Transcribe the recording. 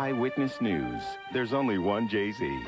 Eyewitness News. There's only one Jay-Z.